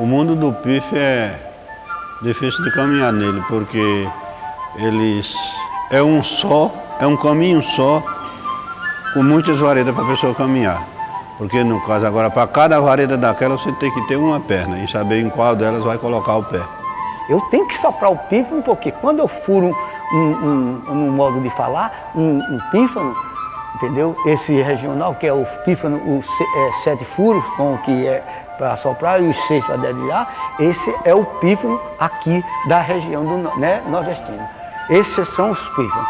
O mundo do pife é difícil de caminhar nele, porque eles é um só, é um caminho só, com muitas varetas para a pessoa caminhar. Porque no caso agora, para cada vareta daquela, você tem que ter uma perna e saber em qual delas vai colocar o pé. Eu tenho que soprar o pífano, porque quando eu furo um, um, um modo de falar, um, um pífano, entendeu? Esse regional, que é o pífano, o é, sete furos, com o que é para soprar e os seis para dedilhar, esse é o pífano aqui da região do né, nordestina. Esses são os pífanos.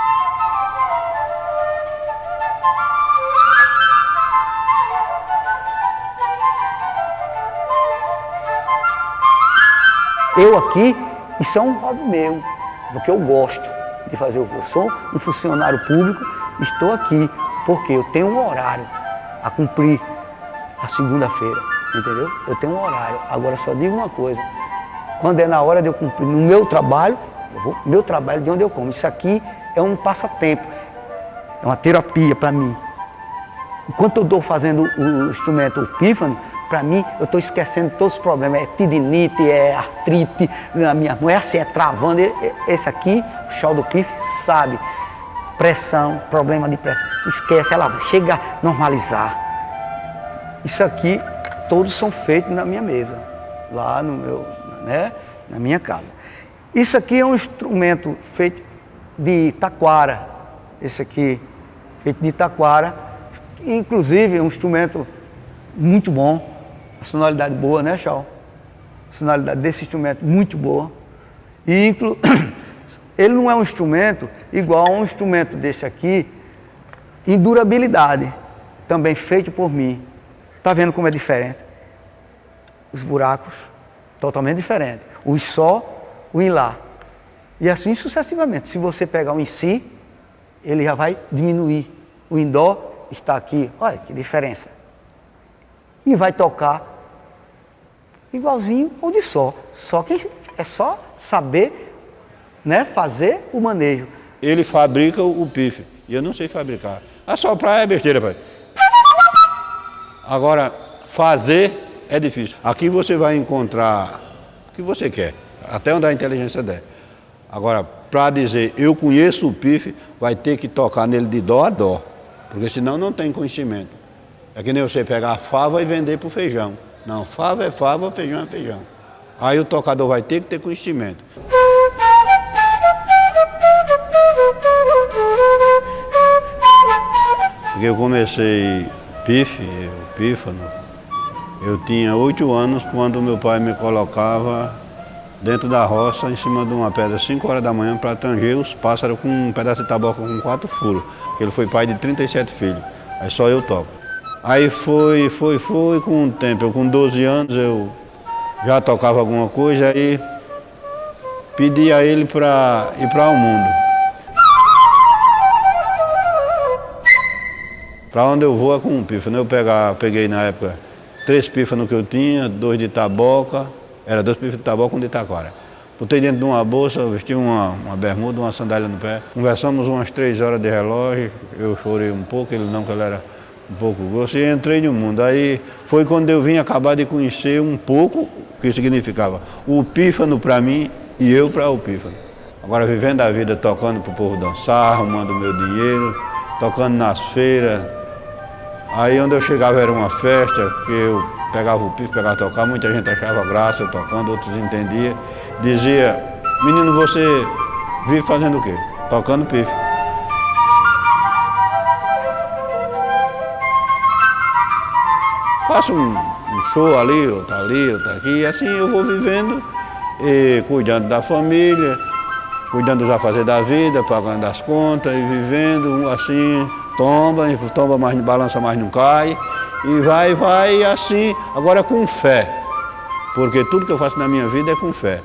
Eu aqui, isso é um hobby meu, porque eu gosto de fazer o eu sou, um funcionário público, estou aqui porque eu tenho um horário a cumprir a segunda-feira, entendeu? Eu tenho um horário. Agora só digo uma coisa, quando é na hora de eu cumprir no meu trabalho, vou, meu trabalho de onde eu como. Isso aqui é um passatempo, é uma terapia para mim. Enquanto eu estou fazendo o instrumento o pífano, para mim, eu estou esquecendo todos os problemas. É tendinite, é artrite, na minha mão, é assim, é travando. Esse aqui, o chão do pife, sabe pressão, problema de pressão. Esquece, ela chega a normalizar. Isso aqui, todos são feitos na minha mesa, lá no meu, né, na minha casa. Isso aqui é um instrumento feito de taquara, esse aqui, feito de taquara, inclusive é um instrumento muito bom, a sonoridade boa, né, Chau? A sonoridade desse instrumento muito boa. E inclu... ele não é um instrumento igual a um instrumento desse aqui, em durabilidade, também feito por mim. Está vendo como é diferente? Os buracos, totalmente diferentes. O só, o em lá. E assim sucessivamente. Se você pegar o em si, ele já vai diminuir. O em dó está aqui, olha que diferença. E vai tocar igualzinho ou de só. Só que é só saber né, fazer o manejo. Ele fabrica o pife, e eu não sei fabricar. Assoprar é besteira, pai. Agora, fazer é difícil. Aqui você vai encontrar o que você quer, até onde a inteligência der. Agora, para dizer eu conheço o pife, vai ter que tocar nele de dó a dó, porque senão não tem conhecimento. É que nem você pegar a fava e vender para o feijão. Não, fava é fava, feijão é feijão. Aí o tocador vai ter que ter conhecimento. Porque eu comecei pife, o pífano, eu tinha oito anos quando meu pai me colocava dentro da roça, em cima de uma pedra, 5 horas da manhã, para tanger os pássaros com um pedaço de tabaco com quatro furos. Ele foi pai de 37 filhos, aí só eu toco. Aí foi, foi, foi, com o tempo, eu com 12 anos eu já tocava alguma coisa, aí pedi a ele para ir para o mundo. Para onde eu vou é com um pífano. Eu pegar, peguei na época três pífanos que eu tinha, dois de taboca, era dois pífanos de taboca e um de taquara. Botei dentro de uma bolsa, vesti uma, uma bermuda, uma sandália no pé. Conversamos umas três horas de relógio, eu chorei um pouco, ele não, que ele era um pouco grosso, e entrei no mundo. Aí foi quando eu vim acabar de conhecer um pouco o que significava o pífano para mim e eu para o pífano. Agora vivendo a vida tocando para o povo dançar, arrumando meu dinheiro, tocando nas feiras, Aí onde eu chegava era uma festa, que eu pegava o pife, pegava tocar, muita gente achava graça eu tocando, outros entendiam. Dizia, menino, você vive fazendo o quê? Tocando pife. Faço um, um, show ali, outro ali, outro aqui, e assim eu vou vivendo, e cuidando da família, cuidando dos afazeres da vida, pagando as contas e vivendo assim, tomba, tomba, mas não balança, mas não cai. E vai, vai assim, agora com fé. Porque tudo que eu faço na minha vida é com fé.